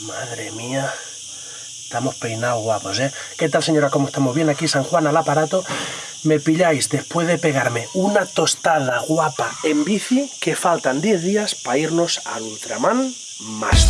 Madre mía. Estamos peinados guapos, ¿eh? ¿Qué tal, señora? ¿Cómo estamos? Bien, aquí San Juan al aparato. Me pilláis después de pegarme una tostada guapa en bici que faltan 10 días para irnos al Ultraman más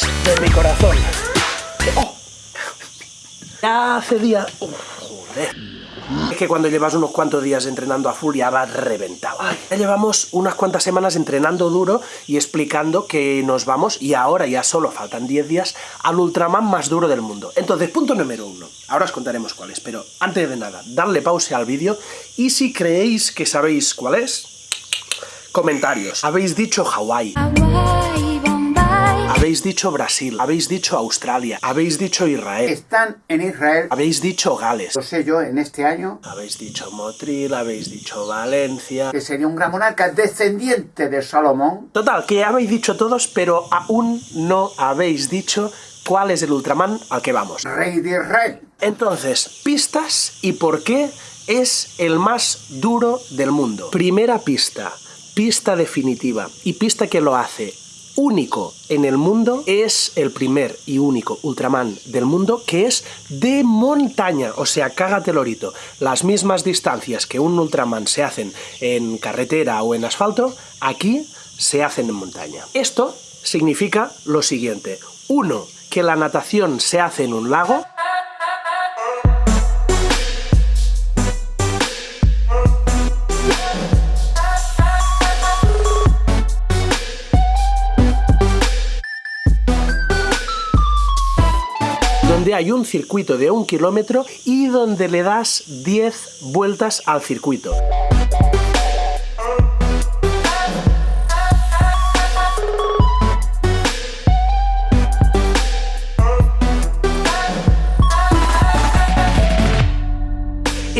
de mi corazón. ¡Oh! Ya hace día... ¡Oh, joder! Es que cuando llevas unos cuantos días entrenando a full ya vas reventado. Ya llevamos unas cuantas semanas entrenando duro y explicando que nos vamos, y ahora ya solo faltan 10 días, al Ultraman más duro del mundo. Entonces, punto número uno. Ahora os contaremos cuál es, pero antes de nada, darle pause al vídeo y si creéis que sabéis cuál es, comentarios. Habéis dicho Hawái. Habéis dicho Brasil, habéis dicho Australia, habéis dicho Israel, están en Israel. habéis dicho Gales, Lo sé yo en este año habéis dicho Motril, habéis dicho Valencia... que sería un gran monarca descendiente de Salomón. Total, que habéis dicho todos, pero aún no habéis dicho cuál es el Ultraman al que vamos. Rey de Israel. Entonces, pistas y por qué es el más duro del mundo. Primera pista, pista definitiva y pista que lo hace único en el mundo es el primer y único Ultraman del mundo que es de montaña, o sea, cágate lorito. Las mismas distancias que un Ultraman se hacen en carretera o en asfalto, aquí se hacen en montaña. Esto significa lo siguiente. Uno, que la natación se hace en un lago. Hay un circuito de un kilómetro y donde le das 10 vueltas al circuito.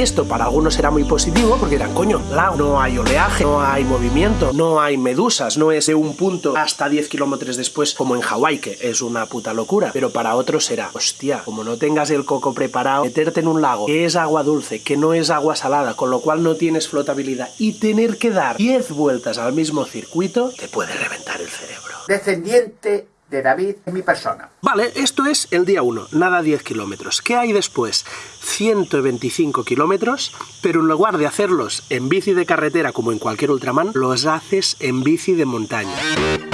Esto para algunos será muy positivo porque dirán, coño, lago, no hay oleaje, no hay movimiento, no hay medusas, no es de un punto hasta 10 kilómetros después como en Hawái, que es una puta locura. Pero para otros será, hostia, como no tengas el coco preparado, meterte en un lago que es agua dulce, que no es agua salada, con lo cual no tienes flotabilidad y tener que dar 10 vueltas al mismo circuito, te puede reventar el cerebro. Descendiente de David en mi persona. Vale, esto es el día 1, nada 10 kilómetros. ¿Qué hay después? 125 kilómetros, pero en lugar de hacerlos en bici de carretera como en cualquier Ultraman, los haces en bici de montaña.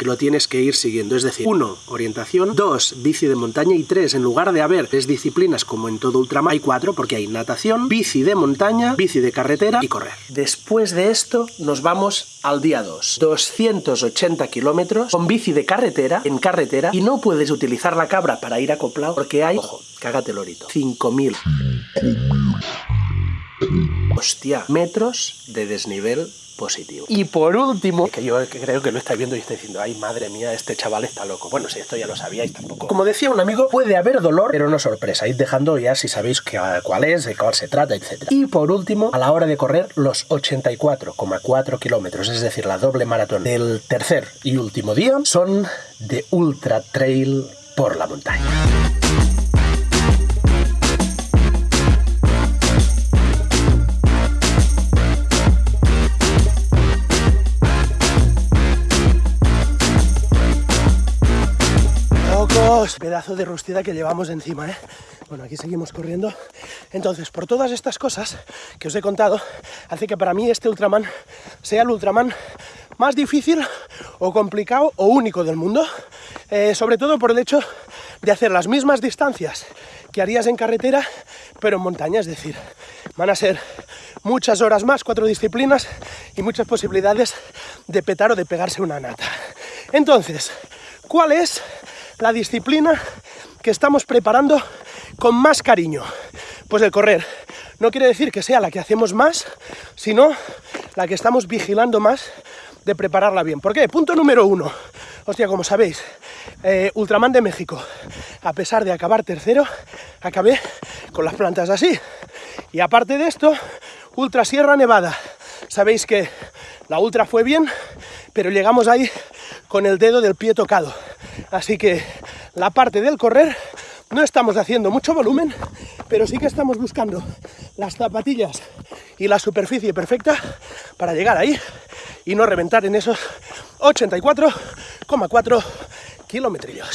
Lo tienes que ir siguiendo. Es decir, 1. Orientación. 2. Bici de montaña. Y 3. En lugar de haber tres disciplinas como en todo Ultraman, hay 4 porque hay natación, bici de montaña, bici de carretera y correr. Después de esto, nos vamos al día 2. 280 kilómetros con bici de carretera, en carretera, y no puedes utilizar la cabra para ir acoplado porque hay, ojo, cágate lorito, 5000 hostia, metros de desnivel positivo. Y por último, que yo creo que lo estáis viendo y estáis diciendo, ay madre mía, este chaval está loco. Bueno, si esto ya lo sabíais tampoco. Como decía un amigo, puede haber dolor, pero no sorpresa. Id dejando ya si sabéis que- cuál es, de cuál se trata, etc. Y por último, a la hora de correr los 84,4 kilómetros, es decir, la doble maratón del tercer y último día, son de ultra trail por la montaña. Locos, pedazo de rustida que llevamos encima, ¿eh? Bueno, aquí seguimos corriendo. Entonces, por todas estas cosas que os he contado, hace que para mí este Ultraman sea el Ultraman más difícil o complicado o único del mundo. Eh, sobre todo por el hecho de hacer las mismas distancias que harías en carretera, pero en montaña. Es decir, van a ser muchas horas más, cuatro disciplinas y muchas posibilidades de petar o de pegarse una nata. Entonces, ¿cuál es la disciplina que estamos preparando con más cariño? Pues el correr. No quiere decir que sea la que hacemos más, sino la que estamos vigilando más de prepararla bien. ¿Por qué? Punto número uno. Hostia, como sabéis, eh, Ultraman de México, a pesar de acabar tercero, acabé con las plantas así. Y aparte de esto, Ultra Sierra Nevada. Sabéis que la Ultra fue bien, pero llegamos ahí con el dedo del pie tocado. Así que la parte del correr no estamos haciendo mucho volumen, pero sí que estamos buscando las zapatillas y la superficie perfecta para llegar ahí y no reventar en esos 84,4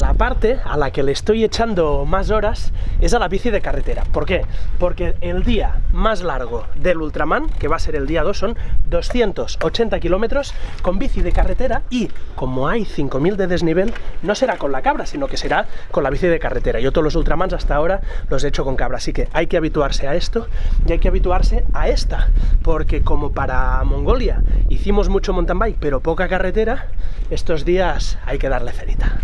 La parte a la que le estoy echando más horas es a la bici de carretera. ¿Por qué? Porque el día más largo del Ultraman, que va a ser el día 2, son 280 kilómetros con bici de carretera y como hay 5000 de desnivel, no será con la cabra, sino que será con la bici de carretera. Yo todos los Ultramans hasta ahora los he hecho con cabra, así que hay que habituarse a esto y hay que habituarse a esta, porque como para Mongolia hicimos mucho mountain bike, pero poca carretera, estos días hay que darle cerita.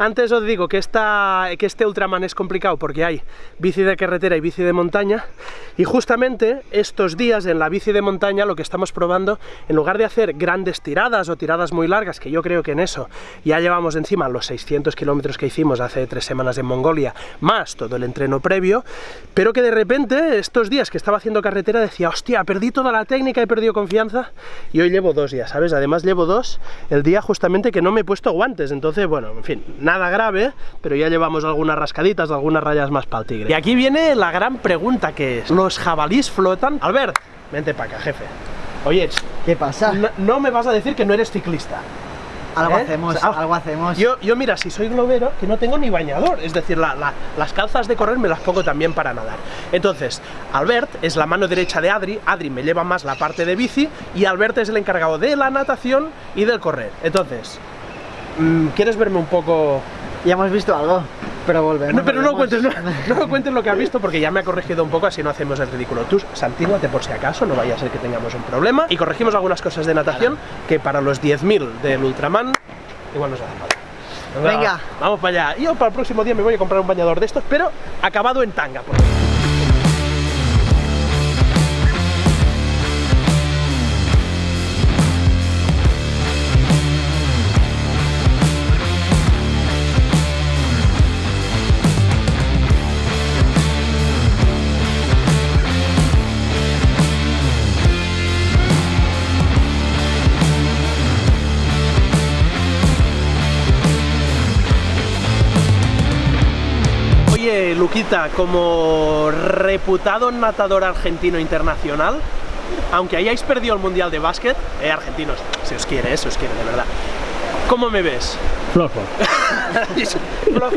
Antes os digo que, esta, que este Ultraman es complicado porque hay bici de carretera y bici de montaña. Y justamente estos días en la bici de montaña lo que estamos probando, en lugar de hacer grandes tiradas o tiradas muy largas, que yo creo que en eso ya llevamos encima los 600 kilómetros que hicimos hace tres semanas en Mongolia, más todo el entreno previo, pero que de repente estos días que estaba haciendo carretera decía, hostia, perdí toda la técnica, he perdido confianza y hoy llevo dos días, ¿sabes? Además llevo dos el día justamente que no me he puesto guantes, entonces bueno, en fin, nada grave, pero ya llevamos algunas rascaditas, algunas rayas más para el tigre. Y aquí viene la gran pregunta que es, ¿los jabalís flotan? Albert, vente para acá, jefe. Oye, ¿Qué pasa? no, no me vas a decir que no eres ciclista. Algo ¿eh? hacemos, O sea, algo hacemos. Yo, yo mira, si soy globero, que no tengo ni bañador, es decir, la- la- las calzas de correr me las pongo también para nadar. Entonces, Albert es la mano derecha de Adri, Adri me lleva más la parte de bici y Albert es el encargado de la natación y del correr. Entonces, ¿quieres verme un poco Ya hemos visto algo, pero volvemos. no, pero no volvemos. cuentes, no, no cuentes lo que has visto porque ya me ha corregido un poco, así no hacemos el ridículo. Tú santínguate por si acaso, no vaya a ser que tengamos un problema. Y corregimos algunas cosas de natación que para los 10.000 del Ultraman igual nos hace falta. Venga. Vamos para allá. Yo para el próximo día me voy a comprar un bañador de estos, pero acabado en tanga. por Oye, Luquita, como reputado natador argentino internacional, aunque hayáis perdido el Mundial de Básquet, eh, argentinos, si os quiere, eh, si os quiere, de verdad. ¿Cómo me ves? Flojo. Flojo.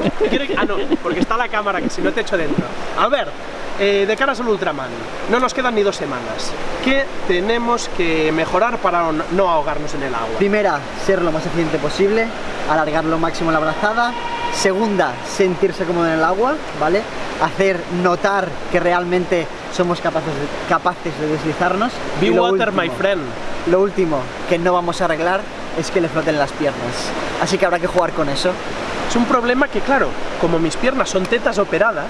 Ah, no, porque está la cámara, que si no te echo dentro. Albert, eh, de caras al Ultraman, no nos quedan ni dos semanas. ¿Qué tenemos que mejorar para no- no ahogarnos en el agua? Primera, ser lo más eficiente posible, alargar lo máximo la brazada. Segunda, sentirse cómodo en el agua, ¿vale? Hacer notar que realmente somos capaces de, capaces de deslizarnos. Be water, último- my friend. Lo último que no vamos a arreglar es que le floten las piernas. Así que habrá que jugar con eso. Es un problema que, claro, como mis piernas son tetas operadas,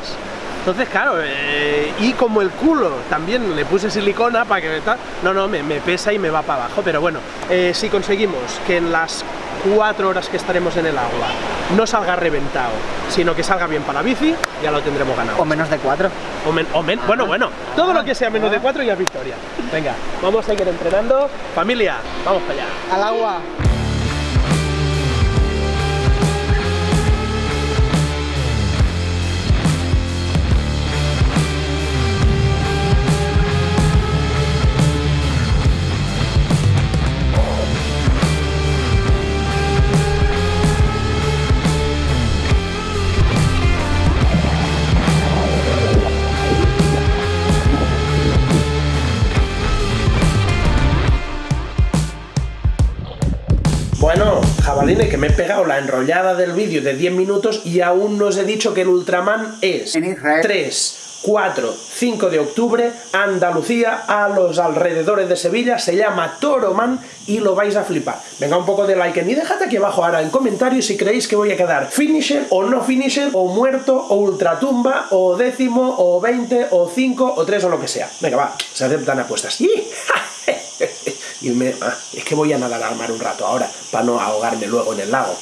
entonces, claro, eh, y como el culo también le puse silicona para que tal, no, no, me, me pesa y me va para abajo, pero bueno, eh, si conseguimos que en las cuatro horas que estaremos en el agua no salga reventado, sino que salga bien para la bici, ya lo tendremos ganado. O menos de cuatro. O men- o men- bueno, bueno, todo lo que sea menos de cuatro ya es victoria. Venga, vamos a seguir entrenando. Familia, vamos para allá. Al agua. Que me he pegado la enrollada del vídeo de 10 minutos y aún no os he dicho que el Ultraman es En Israel. 3, 4, 5 de octubre, Andalucía, a los alrededores de Sevilla, se llama Toroman y lo vais a flipar. Venga, un poco de like y dejad aquí abajo ahora en comentarios si creéis que voy a quedar finisher o no finisher, o muerto, o ultratumba, o décimo, o 20, o 5, o 3, o lo que sea. Venga, va, se aceptan apuestas. ¡Y! y me, ah, es que voy a nadar al mar un rato ahora, para no ahogarme luego en el lago.